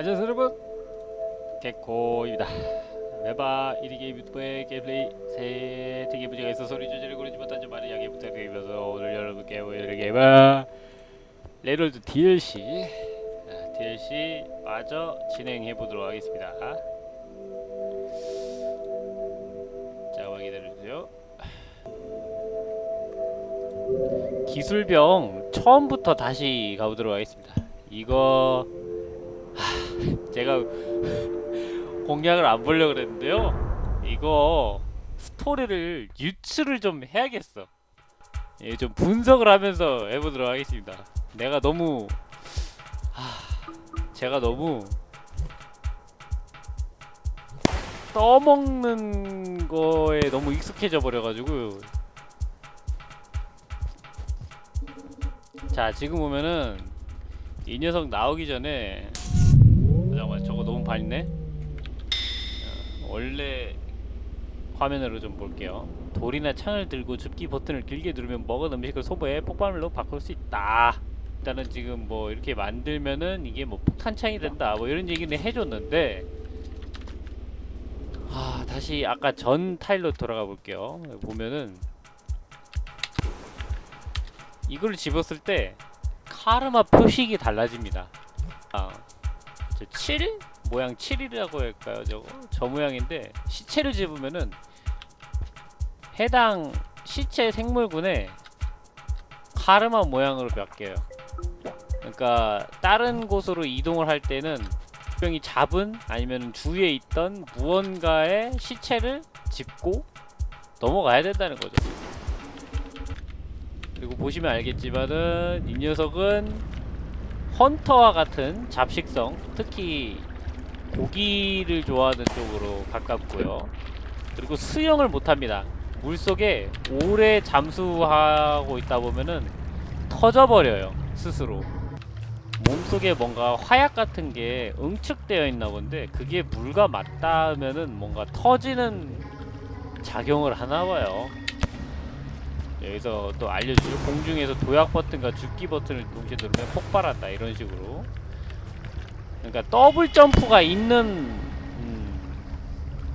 안녕하세요 여러분? 개코입니다. 메바 1위 게임 유튜브의 게임플레이 세팅의 문제가 있어 소리 조절을 고르지 못한 점 많은 양해 부탁드리면서 오늘 여러분께 보여드릴 게임은 레롤드 DLC 아, DLC 마저 진행해보도록 하겠습니다. 잠깐만 기다려주세요. 기술병 처음부터 다시 가보도록 하겠습니다. 이거 하, 제가 공략을 안 보려고 그랬는데요. 이거 스토리를 유추를 좀 해야겠어. 예, 좀 분석을 하면서 해보도록 하겠습니다. 내가 너무 하, 제가 너무 떠먹는 거에 너무 익숙해져 버려가지고. 자 지금 보면은 이 녀석 나오기 전에 밝네 어, 원래 화면으로 좀 볼게요 돌이나 창을 들고 줍기 버튼을 길게 누르면 먹은 음식을 소보에 폭발물로 바꿀 수 있다 일단은 지금 뭐 이렇게 만들면은 이게 뭐 폭탄창이 된다 뭐 이런 얘기는 해줬는데 아 다시 아까 전 타일로 돌아가 볼게요 보면은 이걸 집었을 때 카르마 표식이 달라집니다. 아, 저 7? 모양 7이라고 할까요? 저거 저 모양인데 시체를 집으면은 해당 시체 생물군에 카르마 모양으로 바뀌어요. 그러니까 다른 곳으로 이동을 할 때는 병이 잡은 아니면 주위에 있던 무언가의 시체를 짚고 넘어가야 된다는 거죠. 그리고 보시면 알겠지만은 이 녀석은 헌터와 같은 잡식성 특히 고기를 좋아하는 쪽으로 가깝고요. 그리고 수영을 못합니다. 물속에 오래 잠수하고 있다 보면은 터져버려요 스스로. 몸속에 뭔가 화약 같은 게 응축되어 있나 본데 그게 물과 맞닿으면은 뭔가 터지는 작용을 하나 봐요. 여기서 또 알려주죠. 공중에서 도약 버튼과 죽기 버튼을 동시에 누르면 폭발한다 이런 식으로 그러니까 더블 점프가 있는 음,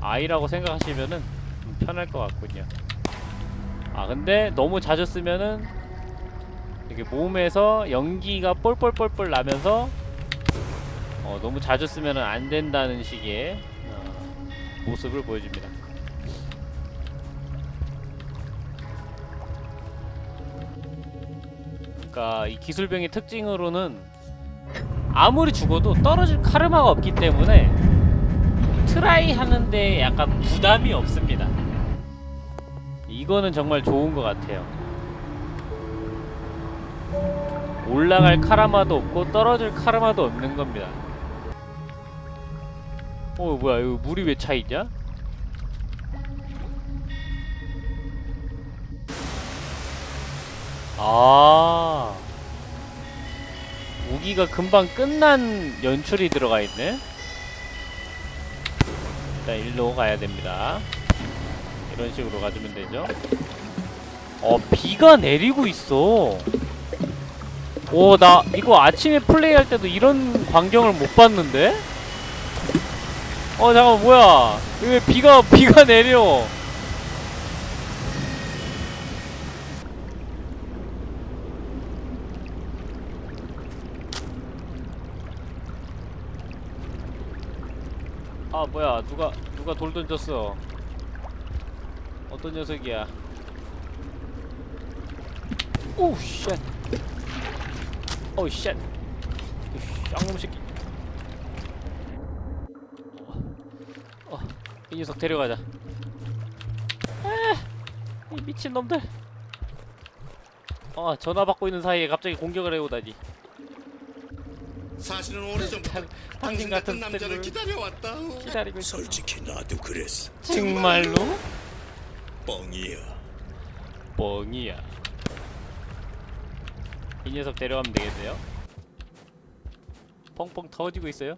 아이라고 생각하시면은 좀 편할 것 같군요. 아 근데 너무 자주 쓰면은 이렇게 몸에서 연기가 뻘뻘뻘뻘 나면서 어, 너무 자주 쓰면은 안 된다는 식의 어, 모습을 보여줍니다. 그러니까 이 기술병의 특징으로는 아무리 죽어도 떨어질 카르마가 없기 때문에 try 하는데 약간 부담이 없습니다. 이거는 정말 좋은 것 같아요. 올라갈 카르마도 없고 떨어질 카르마도 없는 겁니다. 어 뭐야 이거 물이 왜 차있냐? 아 무기가 금방 끝난 연출이 들어가 있네 일단 일로 가야 됩니다. 이런 식으로 가주면 되죠. 어 비가 내리고 있어. 오 나 이거 아침에 플레이할 때도 이런 광경을 못 봤는데? 어 잠깐 뭐야? 왜 비가 비가 내려 아 뭐야. 누가 누가 돌 던졌어. 어떤 녀석이야? 오우 쉣. 오우 쉣. 쌍놈 새끼. 어, 이 녀석 데려가자. 아, 이 미친 놈들. 어 전화 받고 있는 사이에 갑자기 공격을 해오다니 사실은 오래전부터 당신 같은 남자를 기다려왔다. 기다리고 있어 솔직히 나도 그랬어. 정말로? 뻥이야. 뻥이야 이 녀석 데려가면 되겠네요 펑펑 터지고 있어요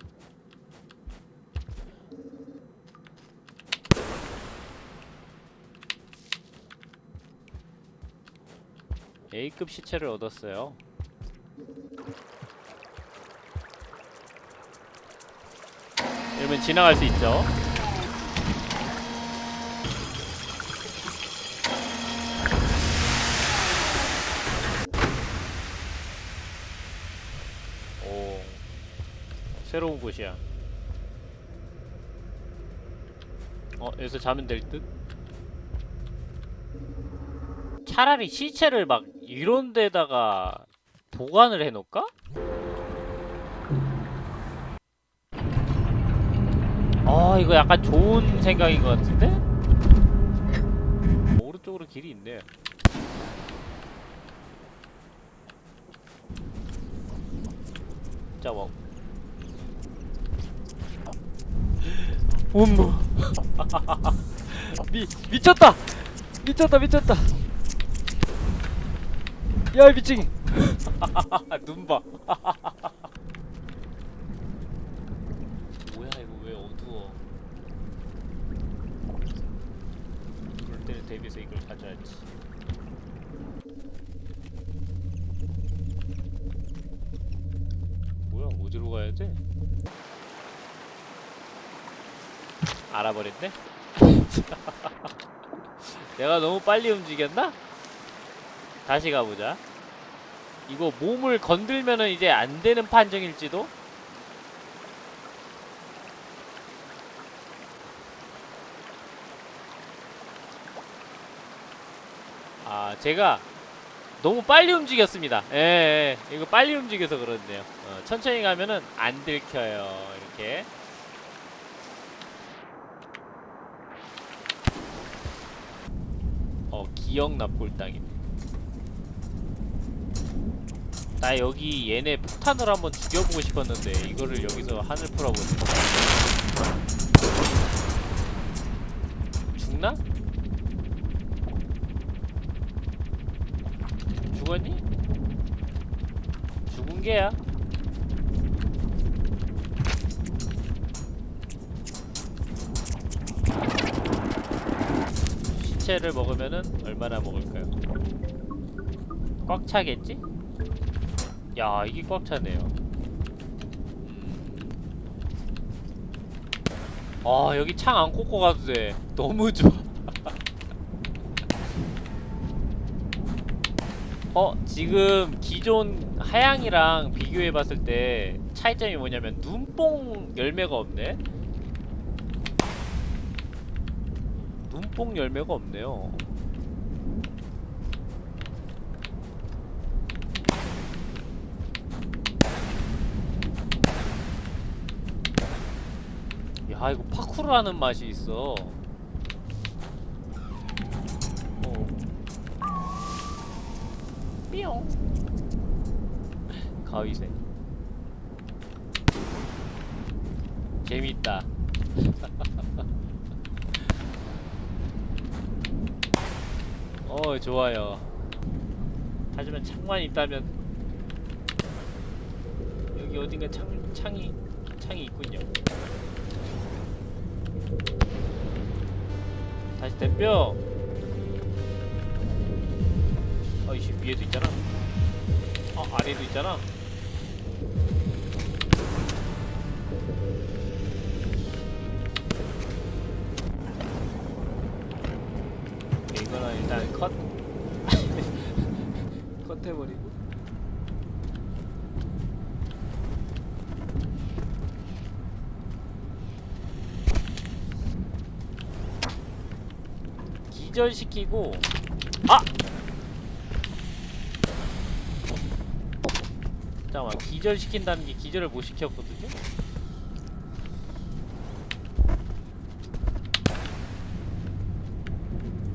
A급 시체를 얻었어요 그러면 지나갈 수 있죠. 오, 새로운 곳이야. 어, 여기서 자면 될 듯? 차라리 시체를 막 이런 데다가 보관을 해놓을까? 아 이거 약간 좋은 생각인 것 같은데? 오른쪽으로 길이 있네 자 뭐. 음모 미 미쳤다! 미쳤다 미쳤다! 야이 미친이 눈봐 뭐야 이거 왜 어두워 그럴 때를 대비해서 이걸 가져야지 뭐야 어디로 가야 돼? 알아버렸네? 내가 너무 빨리 움직였나? 다시 가보자 이거 몸을 건들면은 이제 안 되는 판정일지도? 아 제가 너무 빨리 움직였습니다. 예, 예. 이거 빨리 움직여서 그렇네요. 어, 천천히 가면은 안 들켜요. 이렇게. 어 기억 납골당이네 나 여기 얘네 폭탄을 한번 죽여보고 싶었는데 이거를 여기서 하늘 풀어보네. 죽나? 죽었니? 죽은 게야. 시체를 먹으면은 얼마나 먹을까요? 꽉 차겠지? 야, 이게 꽉 차네요. 아, 여기 창 안 꽂고 가도 돼. 너무 좋아. 어 지금 기존 하양이랑 비교해 봤을 때 차이점이 뭐냐면 눈뽕 열매가 없네 눈뽕 열매가 없네요 야 이거 파쿠르 하는 맛이 있어 어. 삐용 가위새 재밌다. 어 좋아요. 하지만 창만 있다면 여기 어딘가 창, 창이 창이 있군요. 다시 대표 이씨 위에도 있잖아. 어 아래도 있잖아. 오케이, 이거는 일단 컷. 컷해버리고. 기절시키고 아! 잠깐만 기절시킨다는 게 기절을 못 시켰거든요?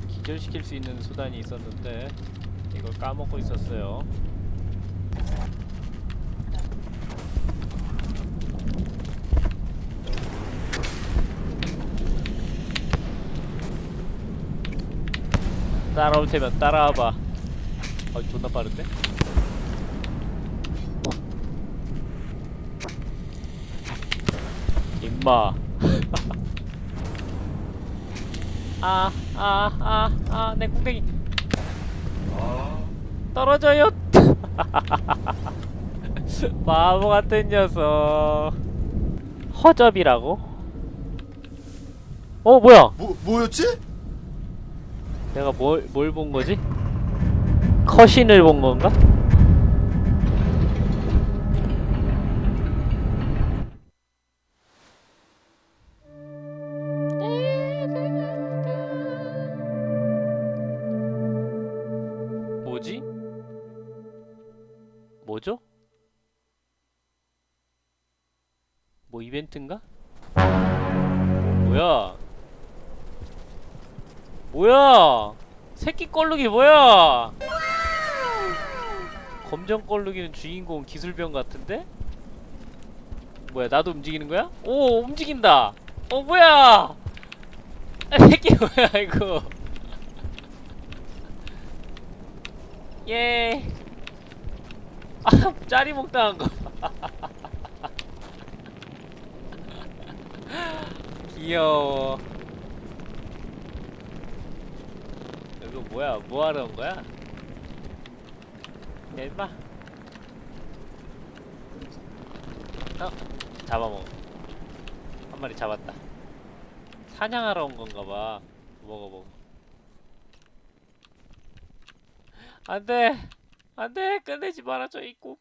기절시킬 수 있는 수단이 있었는데 이걸 까먹고 있었어요 따라올 테면 따라와봐 어 존나 빠른데? 임마 아 아 아 아 내 궁뎅이 떨어져요 바보 같은 녀석 허접이라고? 어 뭐야 뭐 뭐였지? 내가 뭘 뭘 본 거지? 컷신을 본 건가? 뭐죠? 뭐 이벤트인가? 뭐야? 뭐야? 새끼 껄룩이 뭐야? 검정 껄룩이는 주인공 기술병 같은데? 뭐야 나도 움직이는 거야? 오 움직인다. 어 뭐야? 아, 새끼 뭐야 이거? 예. 아 짜리목 당한 거. 봐. 귀여워. 이거 뭐야? 뭐 하러 온 거야? 야, 임마. 어? 잡아먹어. 한 마리 잡았다. 사냥하러 온 건가 봐. 먹어, 먹어. 안 돼! 안 돼! 끝내지 말아줘, 이 꿈.